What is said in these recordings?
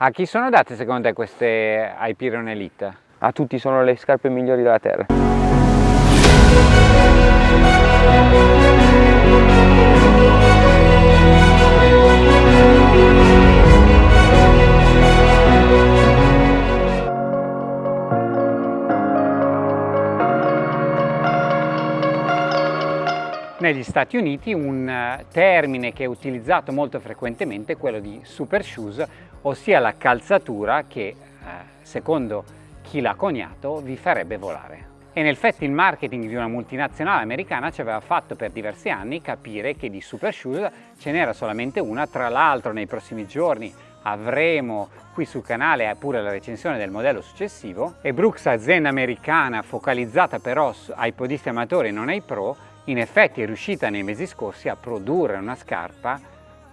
A chi sono date secondo te queste Hyperion Elite? A tutti sono le scarpe migliori della terra. Negli Stati Uniti un eh, termine che è utilizzato molto frequentemente è quello di super shoes, ossia la calzatura che, eh, secondo chi l'ha coniato, vi farebbe volare. E nel effetti il marketing di una multinazionale americana ci aveva fatto per diversi anni capire che di super shoes ce n'era solamente una, tra l'altro nei prossimi giorni avremo qui sul canale pure la recensione del modello successivo. E Brooks, azienda americana focalizzata però ai podisti amatori e non ai pro, in effetti è riuscita nei mesi scorsi a produrre una scarpa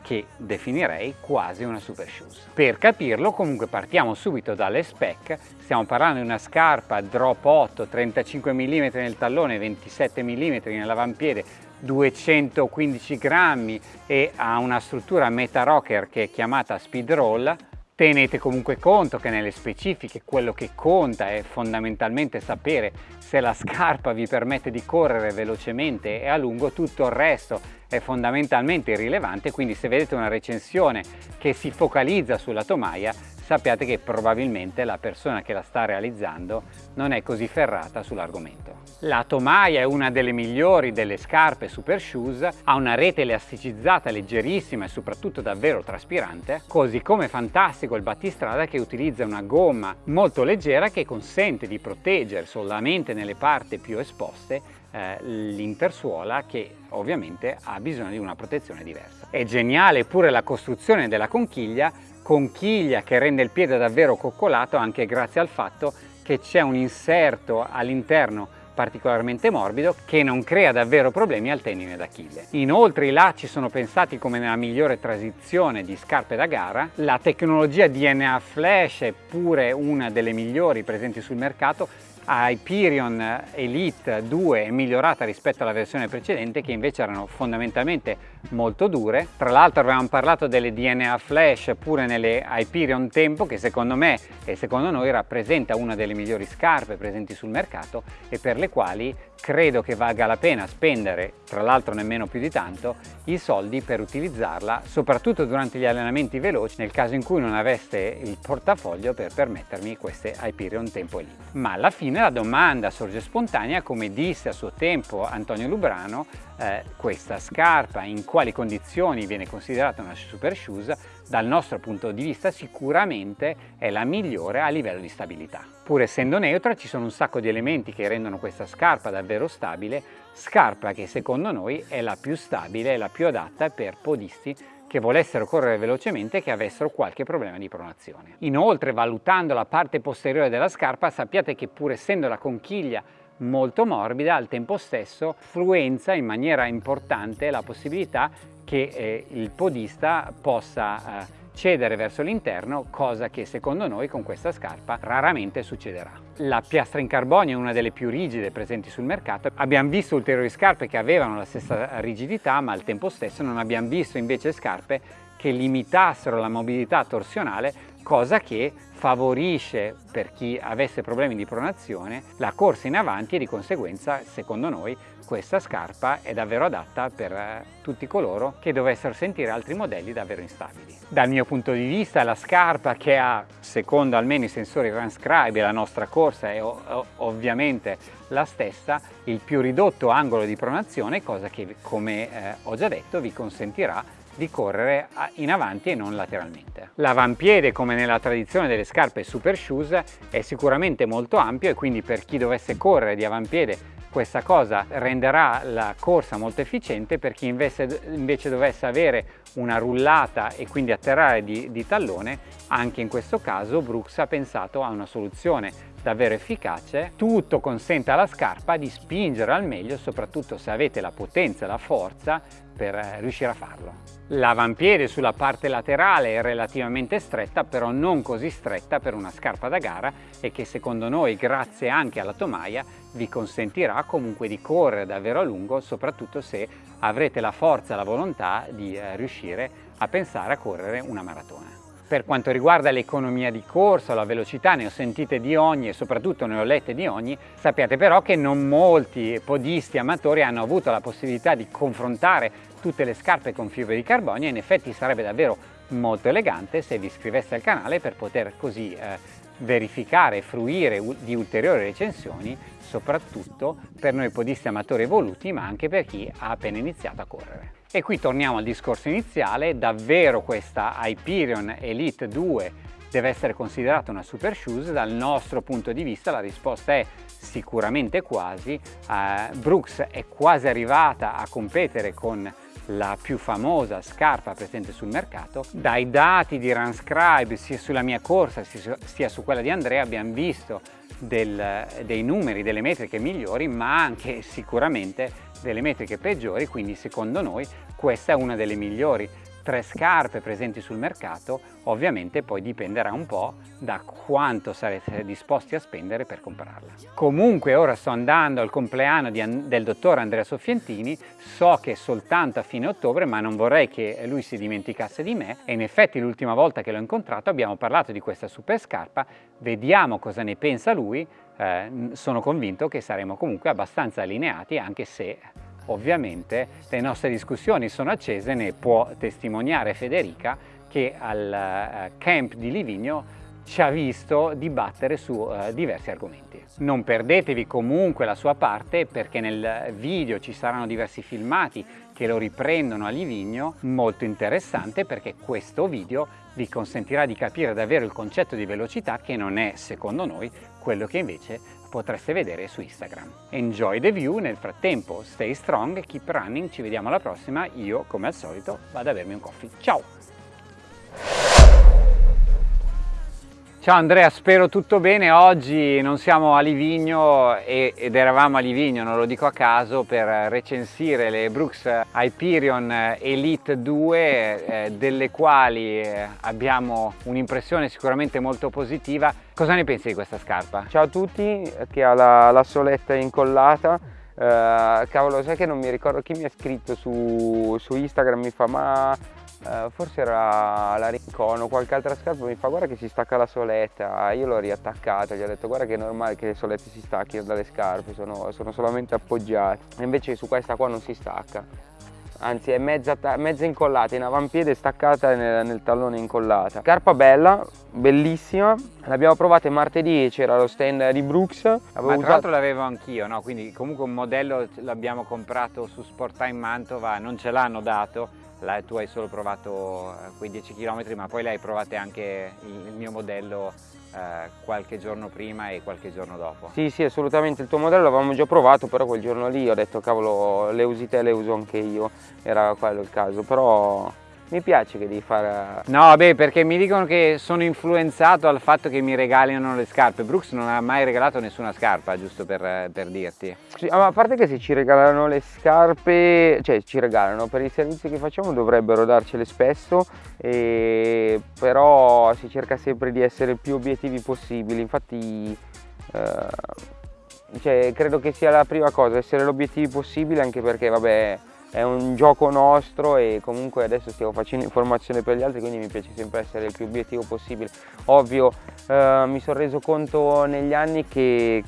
che definirei quasi una super shoes. Per capirlo comunque partiamo subito dalle spec, stiamo parlando di una scarpa drop 8, 35 mm nel tallone, 27 mm nell'avampiede, 215 grammi e ha una struttura meta rocker che è chiamata speed roll, Tenete comunque conto che nelle specifiche quello che conta è fondamentalmente sapere se la scarpa vi permette di correre velocemente e a lungo, tutto il resto è fondamentalmente irrilevante, quindi se vedete una recensione che si focalizza sulla tomaia sappiate che probabilmente la persona che la sta realizzando non è così ferrata sull'argomento. La tomaia è una delle migliori delle scarpe super shoes, ha una rete elasticicizzata leggerissima e soprattutto davvero traspirante, così come fantastico il battistrada che utilizza una gomma molto leggera che consente di proteggere solamente nelle parti più esposte eh, l'intersuola che ovviamente ha bisogno di una protezione diversa. È geniale pure la costruzione della conchiglia conchiglia che rende il piede davvero coccolato anche grazie al fatto che c'è un inserto all'interno particolarmente morbido che non crea davvero problemi al tendine d'Achille. Inoltre i lacci sono pensati come nella migliore transizione di scarpe da gara, la tecnologia DNA Flash è pure una delle migliori presenti sul mercato Hyperion Elite 2 è migliorata rispetto alla versione precedente che invece erano fondamentalmente molto dure. Tra l'altro avevamo parlato delle DNA Flash pure nelle Hyperion Tempo che secondo me e secondo noi rappresenta una delle migliori scarpe presenti sul mercato e per le quali credo che valga la pena spendere, tra l'altro nemmeno più di tanto, i soldi per utilizzarla soprattutto durante gli allenamenti veloci nel caso in cui non aveste il portafoglio per permettermi queste Hyperion Tempo Elite. Ma alla fine la domanda sorge spontanea come disse a suo tempo Antonio Lubrano eh, questa scarpa, in quali condizioni viene considerata una super shoes, dal nostro punto di vista sicuramente è la migliore a livello di stabilità. Pur essendo neutra ci sono un sacco di elementi che rendono questa scarpa davvero stabile, scarpa che secondo noi è la più stabile e la più adatta per podisti che volessero correre velocemente e che avessero qualche problema di pronazione. Inoltre valutando la parte posteriore della scarpa sappiate che pur essendo la conchiglia molto morbida al tempo stesso influenza in maniera importante la possibilità che eh, il podista possa eh, cedere verso l'interno, cosa che secondo noi con questa scarpa raramente succederà. La piastra in carbonio è una delle più rigide presenti sul mercato. Abbiamo visto ulteriori scarpe che avevano la stessa rigidità, ma al tempo stesso non abbiamo visto invece scarpe che limitassero la mobilità torsionale, cosa che favorisce per chi avesse problemi di pronazione la corsa in avanti e di conseguenza secondo noi questa scarpa è davvero adatta per eh, tutti coloro che dovessero sentire altri modelli davvero instabili. Dal mio punto di vista la scarpa che ha, secondo almeno i sensori Transcribe e la nostra corsa è ovviamente la stessa, il più ridotto angolo di pronazione, cosa che come eh, ho già detto vi consentirà di correre in avanti e non lateralmente. L'avampiede, come nella tradizione delle scarpe super shoes, è sicuramente molto ampio e quindi per chi dovesse correre di avampiede questa cosa renderà la corsa molto efficiente per chi invece, dovesse avere una rullata e quindi atterrare di, di tallone, anche in questo caso Brooks ha pensato a una soluzione davvero efficace, tutto consente alla scarpa di spingere al meglio, soprattutto se avete la potenza e la forza per eh, riuscire a farlo. L'avampiede sulla parte laterale è relativamente stretta, però non così stretta per una scarpa da gara e che secondo noi, grazie anche alla tomaia, vi consentirà comunque di correre davvero a lungo, soprattutto se avrete la forza e la volontà di eh, riuscire a pensare a correre una maratona. Per quanto riguarda l'economia di corsa, la velocità, ne ho sentite di ogni e soprattutto ne ho lette di ogni, sappiate però che non molti podisti amatori hanno avuto la possibilità di confrontare tutte le scarpe con fibre di carbonio e in effetti sarebbe davvero molto elegante se vi iscriveste al canale per poter così eh, verificare e fruire di ulteriori recensioni soprattutto per noi podisti amatori evoluti ma anche per chi ha appena iniziato a correre. E qui torniamo al discorso iniziale, davvero questa Hyperion Elite 2 deve essere considerata una super shoes? Dal nostro punto di vista la risposta è sicuramente quasi. Uh, Brooks è quasi arrivata a competere con la più famosa scarpa presente sul mercato. Dai dati di Runscribe sia sulla mia corsa sia su quella di Andrea abbiamo visto del, dei numeri, delle metriche migliori ma anche sicuramente delle metriche peggiori quindi secondo noi questa è una delle migliori tre scarpe presenti sul mercato, ovviamente poi dipenderà un po' da quanto sarete disposti a spendere per comprarla. Comunque ora sto andando al compleanno di, del dottor Andrea Soffientini, so che è soltanto a fine ottobre ma non vorrei che lui si dimenticasse di me e in effetti l'ultima volta che l'ho incontrato abbiamo parlato di questa super scarpa, vediamo cosa ne pensa lui, eh, sono convinto che saremo comunque abbastanza allineati anche se Ovviamente le nostre discussioni sono accese, ne può testimoniare Federica che al eh, camp di Livigno ci ha visto dibattere su uh, diversi argomenti. Non perdetevi comunque la sua parte perché nel video ci saranno diversi filmati che lo riprendono a Livigno, molto interessante perché questo video vi consentirà di capire davvero il concetto di velocità che non è, secondo noi, quello che invece potreste vedere su Instagram. Enjoy the view, nel frattempo stay strong, keep running, ci vediamo alla prossima, io come al solito vado a bermi un coffee. Ciao! Ciao Andrea, spero tutto bene. Oggi non siamo a Livigno ed eravamo a Livigno, non lo dico a caso, per recensire le Brooks Hyperion Elite 2, eh, delle quali eh, abbiamo un'impressione sicuramente molto positiva. Cosa ne pensi di questa scarpa? Ciao a tutti, che ha la, la soletta incollata. Uh, cavolo, sai che non mi ricordo chi mi ha scritto su, su Instagram, mi fa ma Uh, forse era la Rincon o qualche altra scarpa mi fa guarda che si stacca la soletta io l'ho riattaccata gli ho detto guarda che è normale che le solette si stacchino dalle scarpe sono, sono solamente appoggiate invece su questa qua non si stacca anzi è mezza, mezza incollata in avampiede staccata nel, nel, tallone incollata. Scarpa bella bellissima l'abbiamo provata martedì c'era lo stand di Brooks. Ma tra l'altro l'avevo anch'io no? quindi comunque un modello l'abbiamo comprato su Sport Time Mantova non ce l'hanno dato là tu hai solo provato quei 10 km ma poi le hai provate anche il, mio modello eh, qualche giorno prima e qualche giorno dopo. Sì, sì, assolutamente, il tuo modello l'avevamo già provato, però quel giorno lì ho detto cavolo le usi te, le uso anche io, era quello il caso, però mi piace che devi fare... No, beh, perché mi dicono che sono influenzato dal fatto che mi regalino le scarpe. Brooks non ha mai regalato nessuna scarpa, giusto per, per dirti. Sì, ma a parte che se ci regalano le scarpe, cioè ci regalano, per i servizi che facciamo dovrebbero darcele spesso, e... però si cerca sempre di essere più obiettivi possibili. Infatti... Eh... Cioè, credo che sia la prima cosa, essere l'obiettivi possibile anche perché vabbè è un gioco nostro e comunque adesso stiamo facendo informazione per gli altri quindi mi piace sempre essere il più obiettivo possibile ovvio eh, mi sono reso conto negli anni che,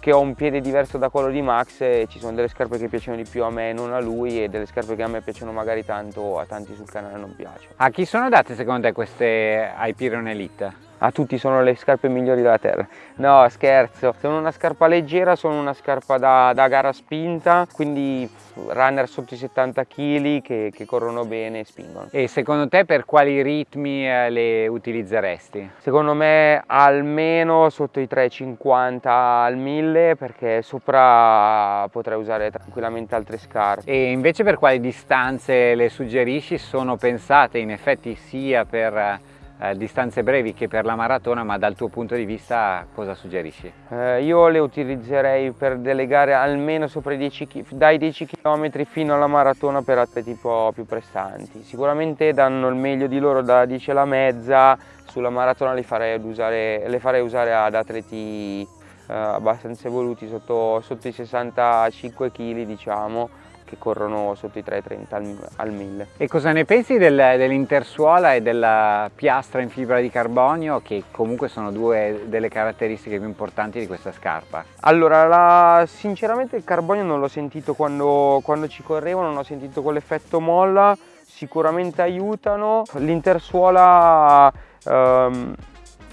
che ho un piede diverso da quello di Max e ci sono delle scarpe che piacciono di più a me e non a lui e delle scarpe che a me piacciono magari tanto a tanti sul canale non piacciono. A chi sono date secondo te queste Hyperion Elite? A tutti sono le scarpe migliori della terra no scherzo sono una scarpa leggera sono una scarpa da, da gara spinta quindi runner sotto i 70 kg che, che, corrono bene e spingono e secondo te per quali ritmi eh, le utilizzeresti? secondo me almeno sotto i 350 al 1000 perché sopra potrei usare tranquillamente altre scarpe e invece per quali distanze le suggerisci? sono pensate in effetti sia per eh, distanze brevi che per la maratona, ma dal tuo punto di vista cosa suggerisci? Eh, io le utilizzerei per delle gare almeno sopra i 10, dai 10 km fino alla maratona per atleti un po' più prestanti. Sicuramente danno il meglio di loro da 10 alla mezza, sulla maratona le farei usare, le farei usare ad atleti eh, abbastanza evoluti, sotto, sotto i 65 kg diciamo, che corrono sotto i 330 al, al 1000. E cosa ne pensi del, dell'intersuola e della piastra in fibra di carbonio che comunque sono due delle caratteristiche più importanti di questa scarpa? Allora, la, sinceramente il carbonio non l'ho sentito quando, quando ci correvo, non ho sentito quell'effetto molla, sicuramente aiutano. L'intersuola ehm,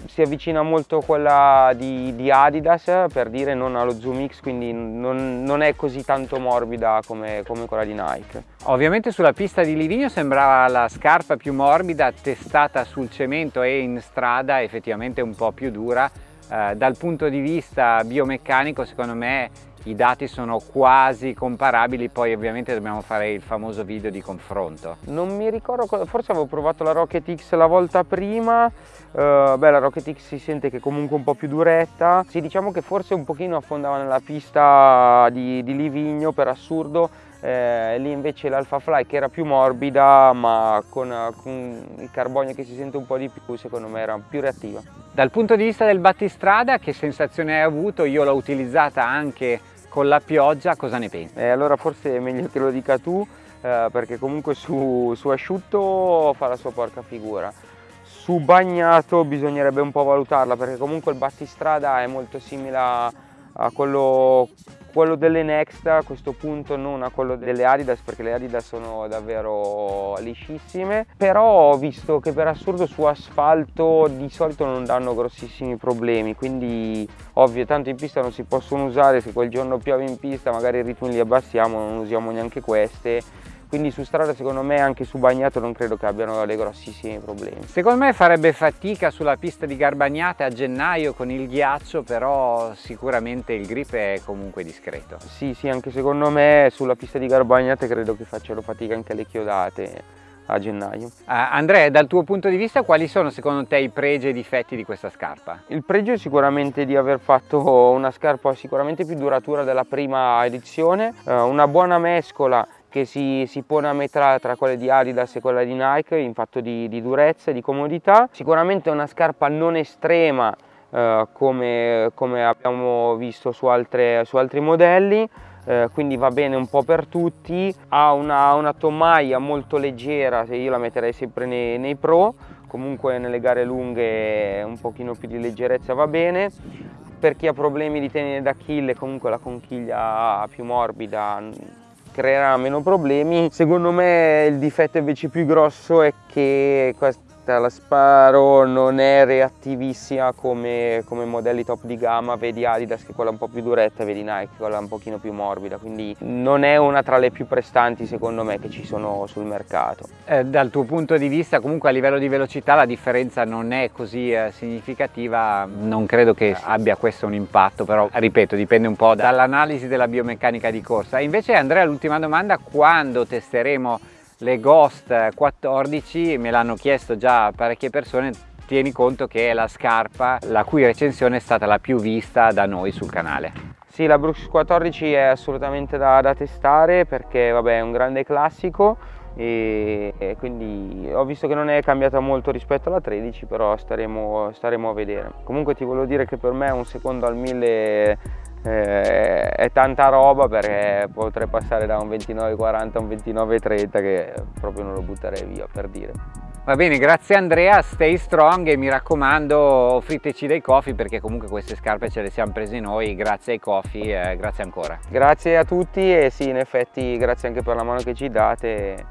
si avvicina molto a quella di, di, Adidas per dire non allo Zoom X quindi non, non è così tanto morbida come, come, quella di Nike. Ovviamente sulla pista di Livigno sembrava la scarpa più morbida testata sul cemento e in strada effettivamente un po' più dura eh, dal punto di vista biomeccanico secondo me i dati sono quasi comparabili, poi ovviamente dobbiamo fare il famoso video di confronto. Non mi ricordo, forse avevo provato la Rocket X la volta prima, uh, beh la Rocket X si sente che è comunque un po' più duretta, sì diciamo che forse un pochino affondava nella pista di, di Livigno per assurdo, eh, lì invece l'Alpha Fly che era più morbida ma con, con, il carbonio che si sente un po' di più secondo me era più reattiva. Dal punto di vista del battistrada che sensazione hai avuto? Io l'ho utilizzata anche con la pioggia, cosa ne pensi? Eh, allora forse è meglio che lo dica tu eh, perché comunque su, su asciutto fa la sua porca figura. Su bagnato bisognerebbe un po' valutarla perché comunque il battistrada è molto simile a, a quello quello delle Next a questo punto non a quello delle Adidas perché le Adidas sono davvero liscissime. Però ho visto che per assurdo su asfalto di solito non danno grossissimi problemi quindi ovvio tanto in pista non si possono usare se quel giorno piove in pista magari i ritmi li abbassiamo non usiamo neanche queste quindi su strada secondo me anche su bagnato non credo che abbiano dei grossissimi problemi. Secondo me farebbe fatica sulla pista di Garbagnate a gennaio con il ghiaccio però sicuramente il grip è comunque discreto. Sì sì anche secondo me sulla pista di Garbagnate credo che facciano fatica anche le chiodate a gennaio. Uh, Andrea, dal tuo punto di vista quali sono secondo te i pregi e i difetti di questa scarpa? Il pregio è sicuramente di aver fatto una scarpa sicuramente più duratura della prima edizione, uh, una buona mescola che si, si, pone a metà tra quelle di Adidas e quella di Nike in fatto di, di durezza e di comodità. Sicuramente è una scarpa non estrema eh, come, come, abbiamo visto su, altre, su altri modelli, eh, quindi va bene un po' per tutti. Ha una, una tomaia molto leggera, io la metterei sempre nei, nei pro, comunque nelle gare lunghe un pochino più di leggerezza va bene per chi ha problemi di tenere d'Achille comunque la conchiglia più morbida creerà meno problemi. Secondo me il difetto invece più grosso è che questa la Sparo non è reattivissima come, come, modelli top di gamma, vedi Adidas che è quella un po' più duretta, vedi Nike quella un pochino più morbida, quindi non è una tra le più prestanti secondo me che ci sono sul mercato. Eh, dal tuo punto di vista comunque a livello di velocità la differenza non è così eh, significativa, non credo che abbia questo un impatto, però ripeto dipende un po' dall'analisi della biomeccanica di corsa. Invece Andrea l'ultima domanda, quando testeremo le Ghost 14 me l'hanno chiesto già parecchie persone tieni conto che è la scarpa la cui recensione è stata la più vista da noi sul canale. Sì la Brooks 14 è assolutamente da, da testare perché vabbè è un grande classico e, e, quindi ho visto che non è cambiata molto rispetto alla 13 però staremo, staremo a vedere. Comunque ti volevo dire che per me un secondo al 1000 eh, è tanta roba perché potrei passare da un 29,40 a un 29,30 che proprio non lo butterei via per dire. Va bene, grazie Andrea, stay strong e mi raccomando offriteci dei coffee perché comunque queste scarpe ce le siamo prese noi, grazie ai coffee, eh, grazie ancora. Grazie a tutti e sì, in effetti grazie anche per la mano che ci date,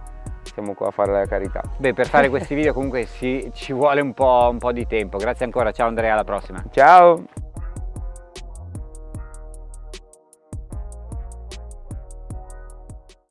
siamo qua a fare la carità. Beh, per fare questi video comunque ci, ci vuole un po', un po' di tempo, grazie ancora, ciao Andrea, alla prossima. Ciao!